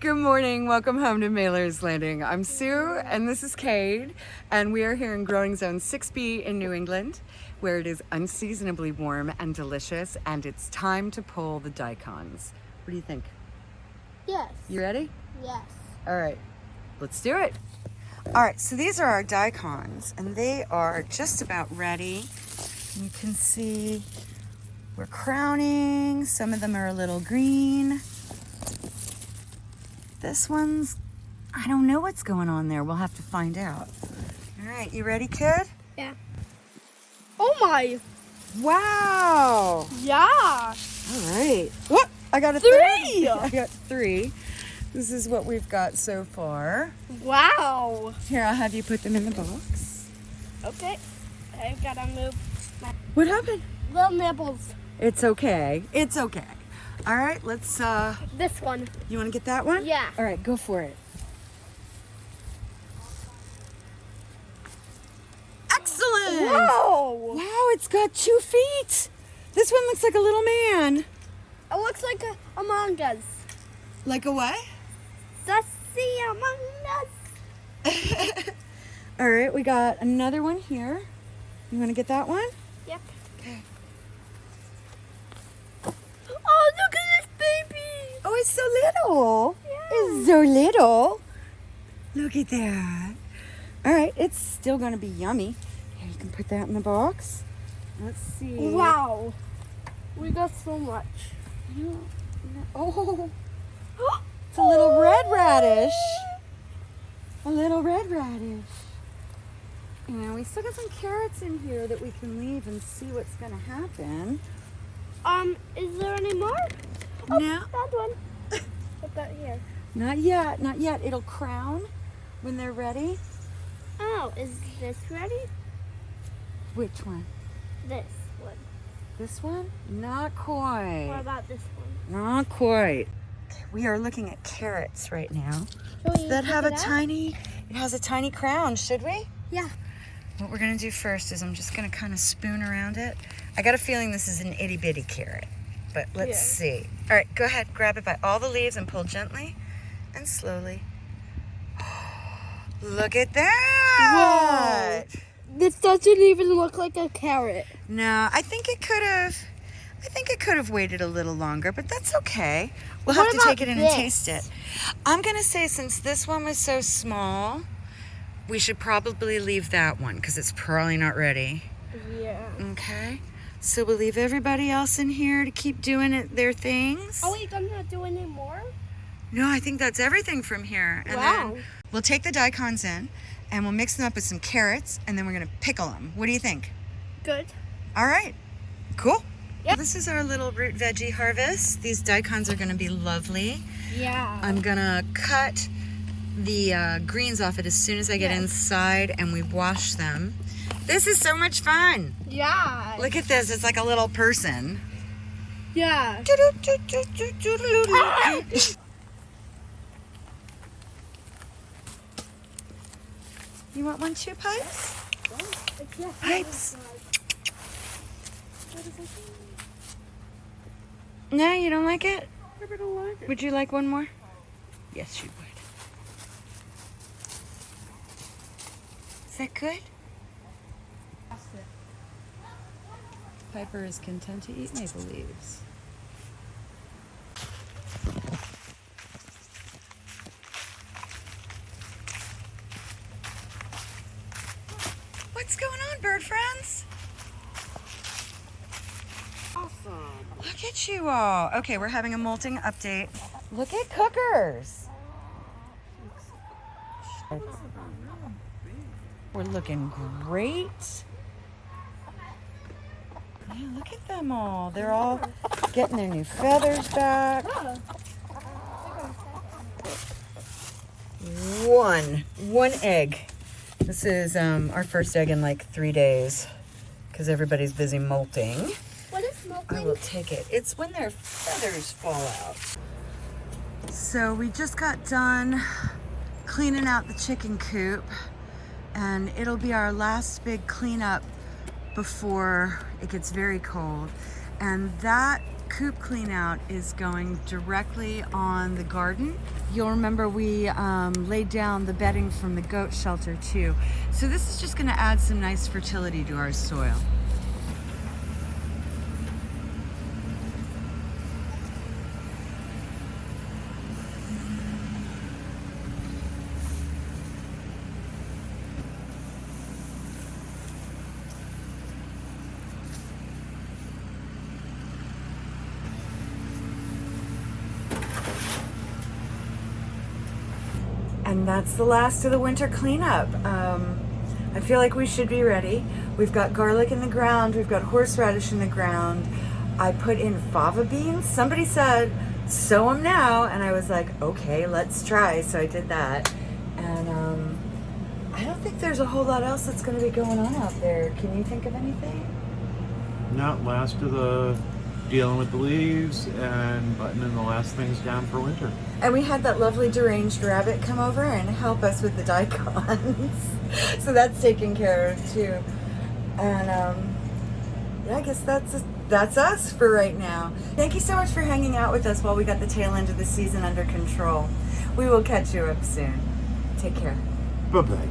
Good morning. Welcome home to Mailer's Landing. I'm Sue and this is Cade and we are here in growing zone 6B in New England where it is unseasonably warm and delicious and it's time to pull the daikons. What do you think? Yes. You ready? Yes. All right, let's do it. All right, so these are our daikons and they are just about ready. You can see we're crowning. Some of them are a little green. This one's, I don't know what's going on there. We'll have to find out. All right, you ready, kid? Yeah. Oh my. Wow. Yeah. All right. What? I got a Three. I got three. This is what we've got so far. Wow. Here, I'll have you put them in the box. Okay. I've gotta move my What happened? little nibbles. It's okay. It's okay. All right, let's, uh, This one. you want to get that one? Yeah. All right, go for it. Excellent. Whoa. Wow, it's got two feet. This one looks like a little man. It looks like a Among Us. Like a what? Sassy Among Us. All right, we got another one here. You want to get that one? Yep. Okay. Oh, look at this baby. Oh, it's so little. So little. Look at that. All right, it's still going to be yummy. Here, you can put that in the box. Let's see. Wow. We got so much. You- Oh, it's a little red radish. A little red radish. And we still got some carrots in here that we can leave and see what's going to happen. Um, is there any more? Oh, No. that one. Put that here. Not yet, not yet. It'll crown when they're ready. Oh, is this ready? Which one? This one. This one? Not quite. What about this one? Not quite. We are looking at carrots right now oh, Should we that have a tiny, it has a tiny crown, should we? Yeah. What we're gonna do first is I'm just gonna kind of spoon around it. I got a feeling this is an itty bitty carrot, but let's Yeah. see. All right, go ahead, grab it by all the leaves and pull gently and slowly. Look at that! This doesn't even look like a carrot. No, I think it could have. I think it could have waited a little longer, but that's okay. We'll What have to take it in this? and taste it. I'm gonna say since this one was so small, we should probably leave that one because it's probably not ready. Yeah. Okay. So we'll leave everybody else in here to keep doing it, their things. Oh, Are I'm not doing any more? No, I think that's everything from here. And Wow. then we'll take the daikons in and we'll mix them up with some carrots and then we're gonna pickle them. What do you think? Good. All right, cool. Yep. This is our little root veggie harvest. These daikons are gonna be lovely. Yeah. I'm gonna cut the uh, greens off it as soon as I get Yes. inside and we wash them. This is so much fun. yeah. Look at this, it's like a little person. Yeah. You want one too, Pipes? Pipes. No, you don't like it? Would you like one more? Yes, you would. Is that good? Piper is content to eat maple leaves. What's going on, bird friends? Awesome. Look at you all. Okay, we're having a molting update. Look at cookers. We're looking great. Yeah, look at them all. They're all getting their new feathers back. One, one egg. This is um, our first egg in like three days because everybody's busy molting. I will take it. It's when their feathers fall out. So we just got done cleaning out the chicken coop and it'll be our last big cleanup before it gets very cold. And that coop clean out is going directly on the garden. You'll remember we um, laid down the bedding from the goat shelter too. So this is just gonna add some nice fertility to our soil. And that's the last of the winter cleanup. Um, I feel like we should be ready. We've got garlic in the ground, we've got horseradish in the ground. I put in fava beans. Somebody said, sow them now. And I was like, okay, let's try. So I did that. And um, I don't think there's a whole lot else that's going to be going on out there. Can you think of anything? Not last of the dealing with the leaves and buttoning the last things down for winter. And we had that lovely deranged rabbit come over and help us with the daikons. so that's taken care of too. And um, yeah, I guess that's that's us for right now. Thank you so much for hanging out with us while we got the tail end of the season under control. We will catch you up soon. Take care. Bye bye.